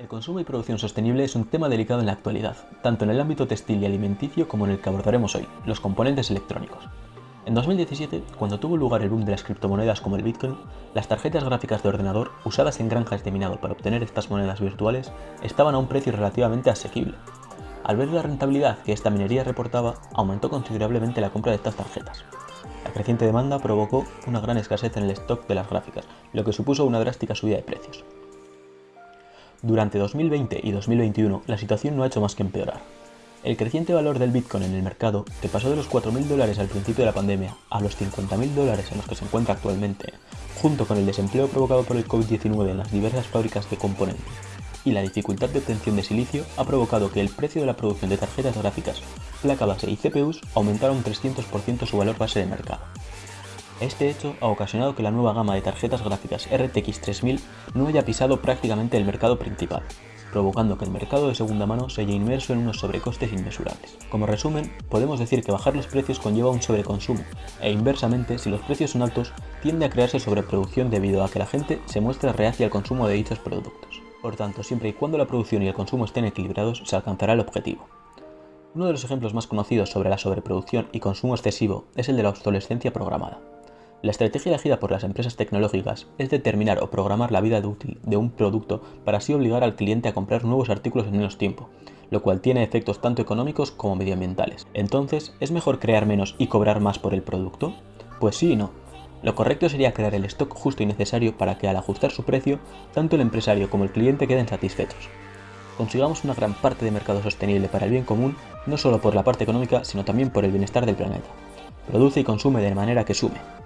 El consumo y producción sostenible es un tema delicado en la actualidad, tanto en el ámbito textil y alimenticio como en el que abordaremos hoy, los componentes electrónicos. En 2017, cuando tuvo lugar el boom de las criptomonedas como el Bitcoin, las tarjetas gráficas de ordenador usadas en granjas de minado para obtener estas monedas virtuales estaban a un precio relativamente asequible. Al ver la rentabilidad que esta minería reportaba, aumentó considerablemente la compra de estas tarjetas. La creciente demanda provocó una gran escasez en el stock de las gráficas, lo que supuso una drástica subida de precios. Durante 2020 y 2021 la situación no ha hecho más que empeorar. El creciente valor del Bitcoin en el mercado, que pasó de los 4.000 dólares al principio de la pandemia a los 50.000 dólares en los que se encuentra actualmente, junto con el desempleo provocado por el COVID-19 en las diversas fábricas de componentes y la dificultad de obtención de silicio, ha provocado que el precio de la producción de tarjetas gráficas, placa base y CPUs aumentara un 300% su valor base de mercado. Este hecho ha ocasionado que la nueva gama de tarjetas gráficas RTX 3000 no haya pisado prácticamente el mercado principal, provocando que el mercado de segunda mano se haya inmerso en unos sobrecostes inmesurables. Como resumen, podemos decir que bajar los precios conlleva un sobreconsumo, e inversamente, si los precios son altos, tiende a crearse sobreproducción debido a que la gente se muestra reacia al consumo de dichos productos. Por tanto, siempre y cuando la producción y el consumo estén equilibrados, se alcanzará el objetivo. Uno de los ejemplos más conocidos sobre la sobreproducción y consumo excesivo es el de la obsolescencia programada. La estrategia elegida por las empresas tecnológicas es determinar o programar la vida útil de un producto para así obligar al cliente a comprar nuevos artículos en menos tiempo, lo cual tiene efectos tanto económicos como medioambientales. Entonces, ¿es mejor crear menos y cobrar más por el producto? Pues sí y no. Lo correcto sería crear el stock justo y necesario para que al ajustar su precio, tanto el empresario como el cliente queden satisfechos. Consigamos una gran parte de mercado sostenible para el bien común, no solo por la parte económica, sino también por el bienestar del planeta. Produce y consume de manera que sume.